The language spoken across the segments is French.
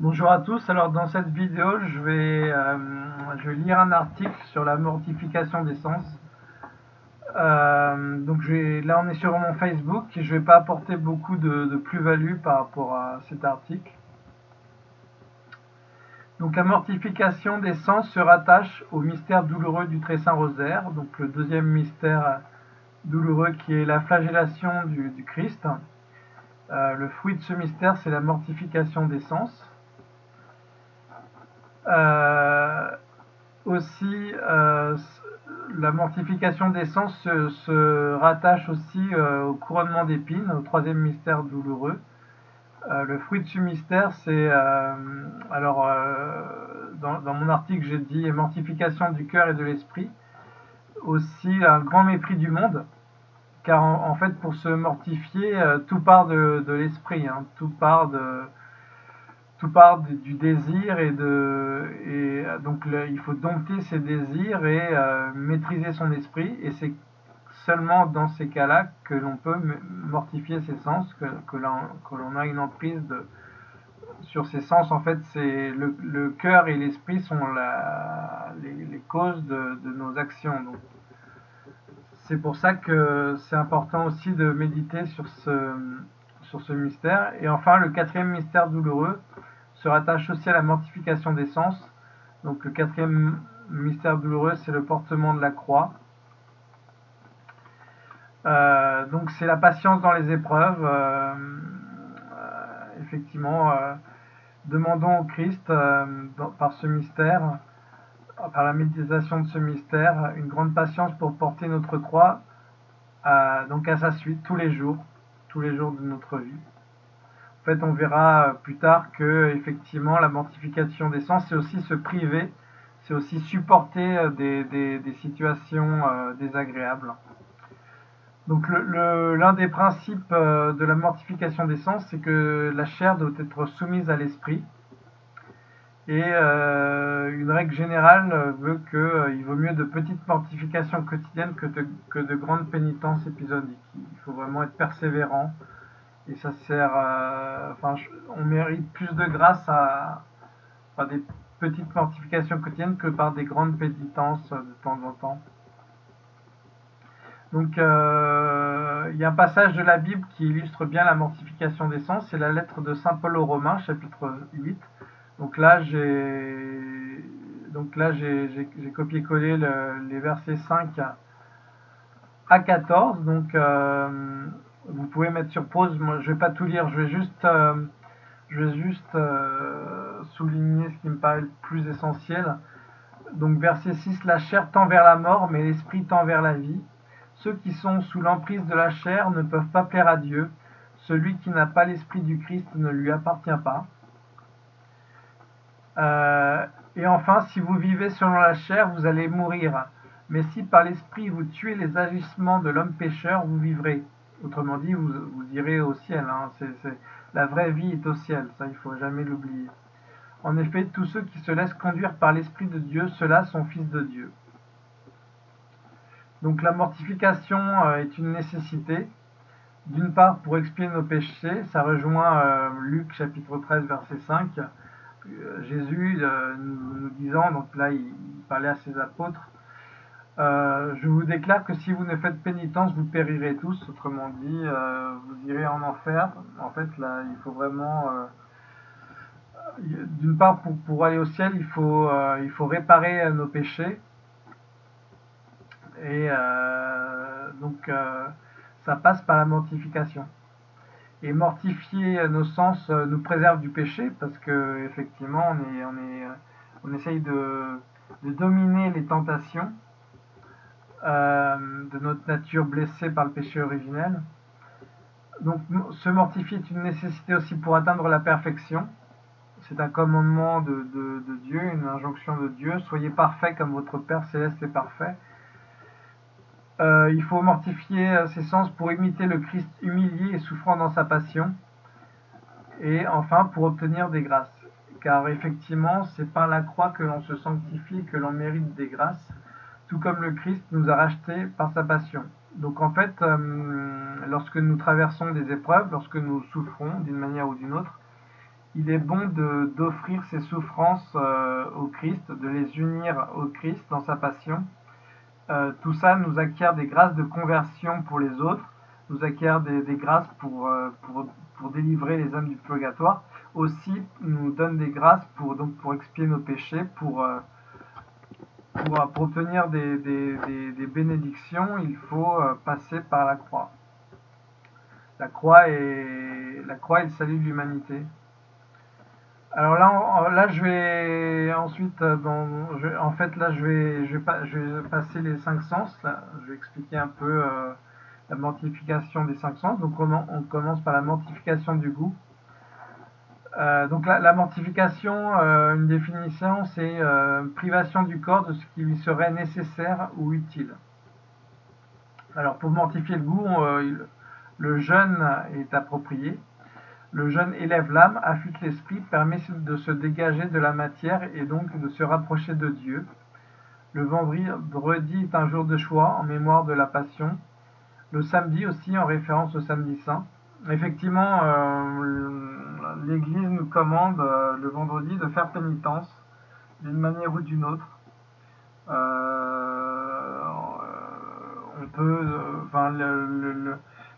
Bonjour à tous, alors dans cette vidéo je vais, euh, je vais lire un article sur la mortification des sens. Euh, donc là on est sur mon Facebook et je ne vais pas apporter beaucoup de, plus-value par rapport à cet article. Donc la mortification des sens se rattache au mystère douloureux du très saint rosaire, donc le deuxième mystère douloureux qui est la flagellation du, Christ. Euh, le fruit de ce mystère c'est la mortification des sens. Euh, aussi, euh, la mortification des sens se, rattache aussi euh, au couronnement d'épines, au troisième mystère douloureux. le fruit de ce mystère, c'est, alors, dans, mon article, j'ai dit mortification du cœur et de l'esprit. Aussi, un grand mépris du monde, car en, fait, pour se mortifier, tout part de, l'esprit, hein. tout part de, tout part du désir et de et donc il faut dompter ses désirs et euh, maîtriser son esprit. Et c'est seulement dans ces cas-là que l'on peut mortifier ses sens que, que l'on a une emprise de, sur ses sens. En fait c'est le, le cœur et l'esprit sont la, les, les, causes de, de, nos actions. Donc c'est pour ça que c'est important aussi de méditer sur ce sur ce mystère. Et enfin le quatrième mystère douloureux se rattache aussi à la mortification des sens. Donc le quatrième mystère douloureux, c'est le portement de la croix. Euh, donc c'est la patience dans les épreuves. Euh, euh, effectivement, demandons au Christ, par ce mystère, par la méditation de ce mystère, une grande patience pour porter notre croix donc à sa suite tous les jours, tous les jours de notre vie fait, on verra euh, plus tard que effectivement la mortification des sens, c'est aussi se priver, c'est aussi supporter euh, des, situations euh, désagréables. Donc l'un des principes de la mortification des sens, c'est que la chair doit être soumise à l'esprit. Et une règle générale veut qu'il vaut mieux de petites mortifications quotidiennes que de grandes pénitences épisodiques. Il faut vraiment être persévérant, et ça sert, enfin, on mérite plus de grâce à, des petites mortifications quotidiennes que par des grandes pénitences de temps en temps. Donc, euh, il y a un passage de la Bible qui illustre bien la mortification des sens, c'est la lettre de Saint Paul aux Romains, chapitre 8. Donc là, j'ai donc là j'ai copié-collé les versets 5 à 14. Donc, euh, vous pouvez mettre sur pause. Moi, je vais pas tout lire. Je vais juste, euh, euh, souligner ce qui me paraît le plus essentiel. Donc, verset 6 La chair tend vers la mort, mais l'esprit tend vers la vie. Ceux qui sont sous l'emprise de la chair ne peuvent pas plaire à Dieu. Celui qui n'a pas l'esprit du Christ ne lui appartient pas. Euh, et enfin, si vous vivez selon la chair, vous allez mourir. Mais si par l'esprit vous tuez les agissements de l'homme pécheur, vous vivrez. Autrement dit, vous, irez au ciel. Hein. la vraie vie est au ciel, ça il faut jamais l'oublier. En effet, tous ceux qui se laissent conduire par l'Esprit de Dieu, ceux-là sont fils de Dieu. Donc la mortification euh, est une nécessité. D'une part, pour expier nos péchés, ça rejoint euh, Luc chapitre 13, verset 5. Euh, Jésus nous, disant, donc là il parlait à ses apôtres, euh, je vous déclare que si vous ne faites pénitence, vous périrez tous. Autrement dit, euh, vous irez en enfer. En fait, là, il faut vraiment... Euh, d'une part, pour, pour, aller au ciel, il faut, il faut réparer nos péchés. Et donc, ça passe par la mortification. Et mortifier nos sens nous préserve du péché parce que effectivement, on, est, on, est, on essaye de, de dominer les tentations euh, de notre nature blessée par le péché originel. Donc se mortifier est une nécessité aussi pour atteindre la perfection. C'est un commandement de, Dieu, une injonction de Dieu. Soyez parfaits comme votre Père céleste est parfait. Euh, il faut mortifier euh, ses sens pour imiter le Christ humilié et souffrant dans sa passion. Et enfin, pour obtenir des grâces. Car effectivement, c'est par la croix que l'on se sanctifie, que l'on mérite des grâces tout comme le Christ nous a rachetés par sa passion. Donc en fait, euh, lorsque nous traversons des épreuves, lorsque nous souffrons d'une manière ou d'une autre, il est bon d'offrir ses souffrances au Christ, de les unir au Christ dans sa passion. tout ça nous acquiert des grâces de conversion pour les autres, nous acquiert des, grâces pour, pour, délivrer les âmes du purgatoire, aussi nous donne des grâces pour, donc, pour expier nos péchés, pour, pour, obtenir des, bénédictions, il faut euh, passer par la croix. La croix est, la croix est le salut de l'humanité. Alors là, là, je vais ensuite, euh, en fait, là, je vais, je vais, passer les cinq sens. Je vais expliquer un peu euh, la mortification des cinq sens. Donc, on commence par la mortification du goût. Euh, donc la, mortification, euh, une définition, c'est euh, privation du corps de ce qui lui serait nécessaire ou utile. Alors pour mortifier le goût, le jeûne est approprié. Le jeûne élève l'âme, affûte l'esprit, permet de se dégager de la matière et donc de se rapprocher de Dieu. Le vendredi est un jour de choix en mémoire de la passion. Le samedi aussi en référence au samedi saint. Effectivement, l'Église nous commande euh, le vendredi de faire pénitence d'une manière ou d'une autre. Euh, on peut,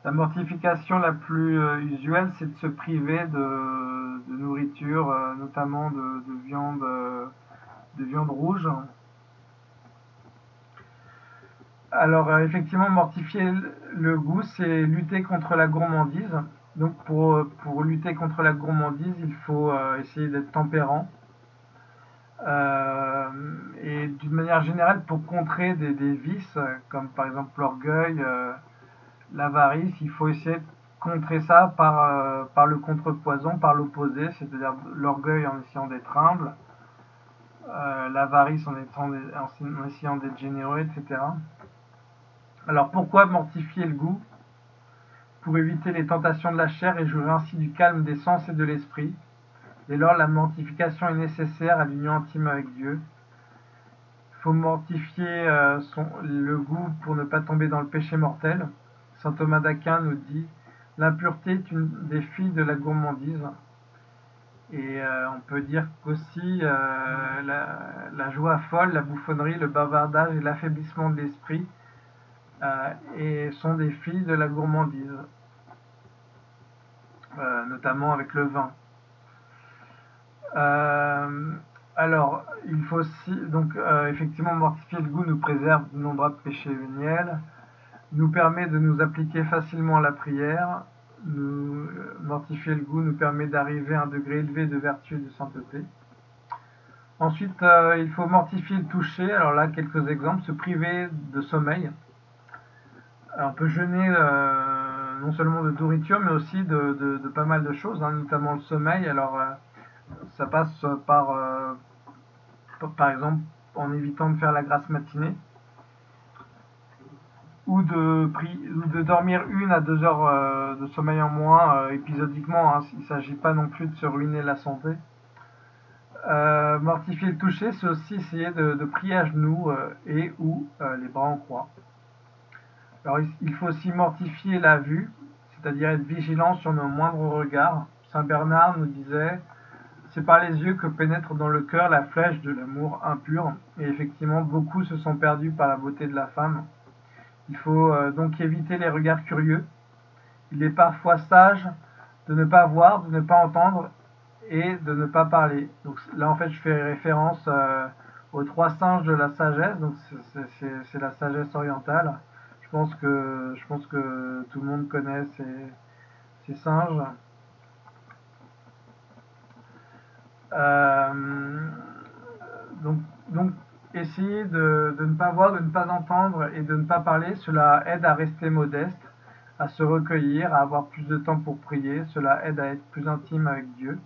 la mortification la plus euh, usuelle, c'est de se priver de, nourriture, notamment de, viande, de viande rouge. Alors effectivement, mortifier le goût, c'est lutter contre la gourmandise. Donc pour, pour lutter contre la gourmandise, il faut euh, essayer d'être tempérant. Euh, et d'une manière générale, pour contrer des, vices, comme par exemple l'orgueil, euh, l'avarice, il faut essayer de contrer ça par, par le contrepoison, par l'opposé, c'est-à-dire l'orgueil en essayant d'être humble, l'avarice en essayant d'être généreux, etc. Alors pourquoi mortifier le goût? Pour éviter les tentations de la chair et jouir ainsi du calme des sens et de l'esprit. Dès lors, la mortification est nécessaire à l'union intime avec Dieu. Il faut mortifier euh, le goût pour ne pas tomber dans le péché mortel. Saint Thomas d'Aquin nous dit L'impureté est une des filles de la gourmandise. Et euh, on peut dire qu'aussi euh, la, joie folle, la bouffonnerie, le bavardage et l'affaiblissement de l'esprit et sont des filles de la gourmandise, euh, notamment avec le vin. Euh, alors, il faut aussi, donc effectivement, mortifier le goût nous préserve de nombreux péchés véniels, nous permet de nous appliquer facilement à la prière, mortifier le goût nous permet d'arriver à un degré élevé de vertu et de sainteté. Ensuite, il faut mortifier le toucher. Alors là, quelques exemples. Se priver de sommeil on peut jeûner euh, non seulement de nourriture, mais aussi de, pas mal de choses, hein, notamment le sommeil. Alors, euh, ça passe par, euh, par exemple, en évitant de faire la grasse matinée, ou de, dormir une à deux heures de sommeil en moins épisodiquement. Hein, il ne s'agit pas non plus de se ruiner la santé. mortifier le toucher, c'est aussi essayer de, prier à genoux et ou les bras en croix. Alors il faut aussi mortifier la vue, c'est-à-dire être vigilant sur nos moindres regards. Saint Bernard nous disait c'est par les yeux que pénètre dans le cœur la flèche de l'amour impur, et effectivement beaucoup se sont perdus par la beauté de la femme. Il faut euh, donc éviter les regards curieux. Il est parfois sage de ne pas voir, de ne pas entendre et de ne pas parler. Donc là en fait je fais référence euh, aux trois singes de la sagesse, donc c'est la sagesse orientale. Je pense que, je pense que tout le monde connaît ces, singes. Euh, donc, donc, essayer de, de, ne pas voir, de ne pas entendre et de ne pas parler, cela aide à rester modeste, à se recueillir, à avoir plus de temps pour prier, cela aide à être plus intime avec Dieu.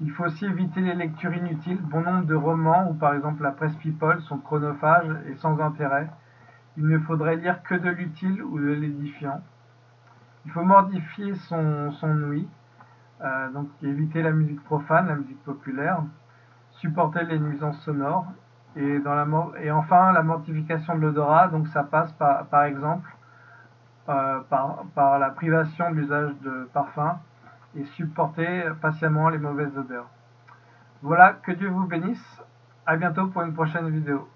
Il faut aussi éviter les lectures inutiles. Bon nombre de romans, ou par exemple la presse People, sont chronophages et sans intérêt. Il ne faudrait lire que de l'utile ou de l'édifiant. Il faut mortifier son, son ouïe, euh, donc éviter la musique profane, la musique populaire, supporter les nuisances sonores, et, enfin la mortification de l'odorat, donc ça passe par, exemple euh, par, par, la privation de l'usage de parfums et supporter patiemment les mauvaises odeurs. Voilà, que Dieu vous bénisse. À bientôt pour une prochaine vidéo.